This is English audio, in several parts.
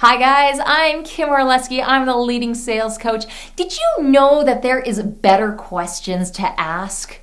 Hi guys, I'm Kim Orlesky. I'm the leading sales coach. Did you know that there is better questions to ask?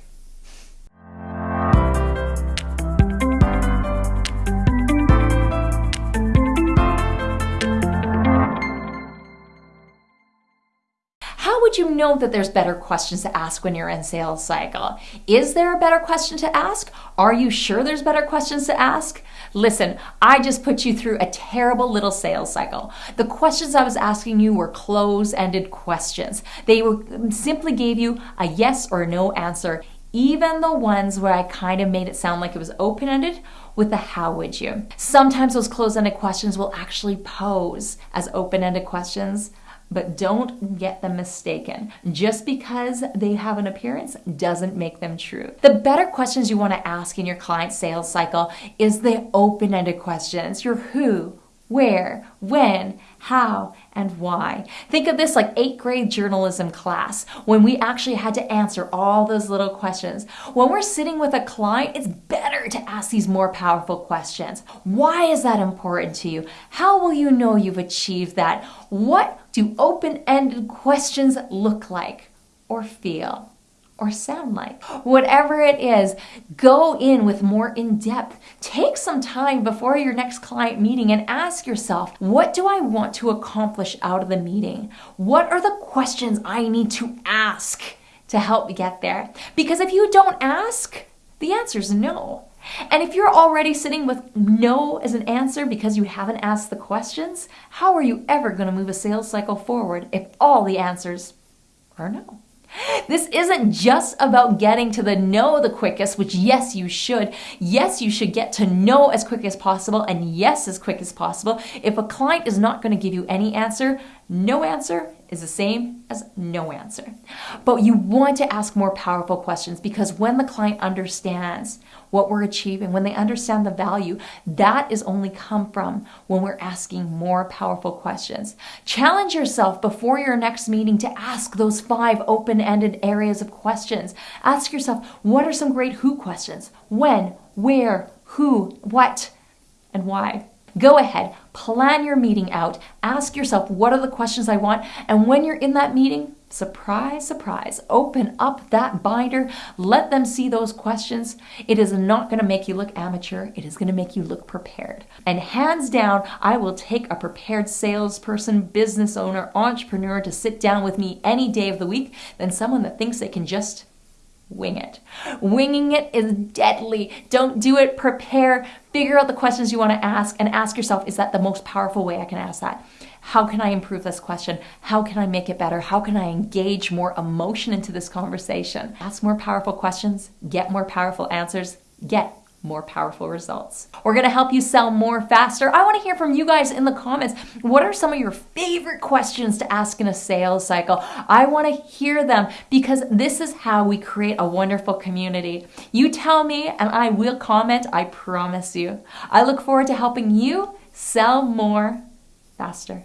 How would you know that there's better questions to ask when you're in sales cycle? Is there a better question to ask? Are you sure there's better questions to ask? Listen, I just put you through a terrible little sales cycle. The questions I was asking you were close-ended questions. They were, um, simply gave you a yes or no answer, even the ones where I kind of made it sound like it was open-ended with the how would you. Sometimes those closed-ended questions will actually pose as open-ended questions but don't get them mistaken. Just because they have an appearance doesn't make them true. The better questions you want to ask in your client sales cycle is the open-ended questions. Your who, where, when, how, and why. Think of this like eighth grade journalism class when we actually had to answer all those little questions. When we're sitting with a client, it's better to ask these more powerful questions. Why is that important to you? How will you know you've achieved that? What do open-ended questions look like or feel? or sound like. Whatever it is, go in with more in depth. Take some time before your next client meeting and ask yourself, what do I want to accomplish out of the meeting? What are the questions I need to ask to help me get there? Because if you don't ask, the answer is no. And if you're already sitting with no as an answer because you haven't asked the questions, how are you ever going to move a sales cycle forward if all the answers are no? This isn't just about getting to the no the quickest, which yes, you should. Yes, you should get to know as quick as possible and yes, as quick as possible. If a client is not going to give you any answer, no answer is the same as no answer. But you want to ask more powerful questions because when the client understands what we're achieving, when they understand the value, that is only come from when we're asking more powerful questions. Challenge yourself before your next meeting to ask those five open-ended areas of questions. Ask yourself, what are some great who questions? When, where, who, what, and why? Go ahead, plan your meeting out. Ask yourself, what are the questions I want? And when you're in that meeting, surprise, surprise, open up that binder. Let them see those questions. It is not going to make you look amateur. It is going to make you look prepared. And hands down, I will take a prepared salesperson, business owner, entrepreneur to sit down with me any day of the week than someone that thinks they can just wing it. Winging it is deadly. Don't do it. Prepare. Figure out the questions you want to ask and ask yourself, is that the most powerful way I can ask that? How can I improve this question? How can I make it better? How can I engage more emotion into this conversation? Ask more powerful questions, get more powerful answers, get more powerful results. We're gonna help you sell more faster. I wanna hear from you guys in the comments. What are some of your favorite questions to ask in a sales cycle? I wanna hear them because this is how we create a wonderful community. You tell me and I will comment, I promise you. I look forward to helping you sell more faster.